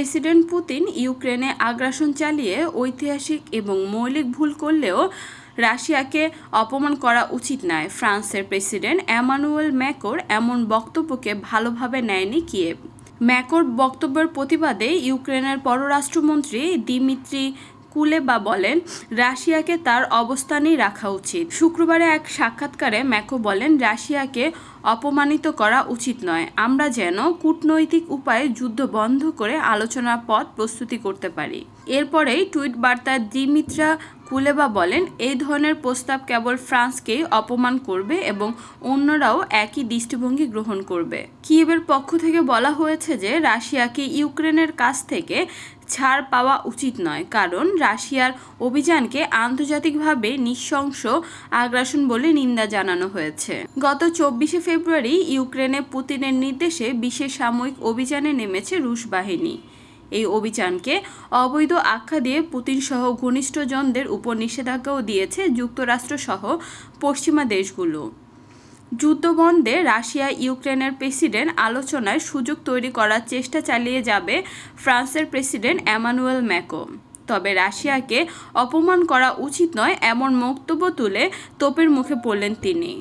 President Putin ইউক্রেনে আগ্রাসন চালিয়ে ঐতিহাসিক এবং মৌলিক ভুল করলেও রাশিয়াকে অপমান করা উচিত নয়। ফ্রান্সের প্রেসিডেন্ট অ্যামানুয়েল ম্যাকোর এমন বক্তব্যকে ভালোভাবে নেয়নি কিয়েভ। ম্যাকোর বক্তব্যের প্রতিবাদে ইউক্রেনের পররাষ্ট্রমন্ত্রী দিমিত্রি কুলেবা বলেন, রাশিয়াকে তার অবস্থানেই রাখা উচিত। শুক্রবারে এক সাক্ষাৎকারে ম্যাকো বলেন, রাশিয়াকে অপমানিত করা উচিত নয়। আমরা যেন কূটনৈতিক উপায়ে যুদ্ধ বন্ধ করে আলোচনার পথ প্রস্তুতি করতে পারি। এরপরেই টুইট বার্তায় দিমিত্রা কুলেবা বলেন এই ধরনের প্রস্তাব কেবল ফ্রান্সকেই অপমান করবে এবং অন্যরাও একই দৃষ্টিভঙ্গি গ্রহণ করবে। কিয়েবের পক্ষ থেকে বলা হয়েছে যে, রাশিয়াকে ইউক্রেনের কাছ থেকে ছাড় পাওয়া উচিত নয়, কারণ রাশিয়ার অভিযানকে আন্তর্জাতিকভাবে নৃশংস আগ্রাসন বলে নিন্দা জানানো হয়েছে। গত চব্বিশে ফেব্রুয়ারি ইউক্রেনে পুতিনের নির্দেশে বিশেষ সাময়িক অভিযানে নেমেছে রুশ বাহিনী। এই অভিযানকে অবৈধ আখ্যা দিয়ে পুতিনসহ ঘনিষ্ঠজনদের উপর নিষেধাজ্ঞাও দিয়েছে যুক্তরাষ্ট্রসহ পশ্চিমা দেশগুলো। যুদ্ধবন্ধে রাশিয়া ইউক্রেনের প্রেসিডেন্ট আলোচনায় সুযোগ তৈরি করার চেষ্টা চালিয়ে যাবে ফ্রান্সের প্রেসিডেন্ট অ্যামানুয়েল ম্যাকো তবে রাশিয়াকে অপমান করা উচিত নয়, এমন বক্তব্য তুলে তোপের মুখে পড়লেন তিনি।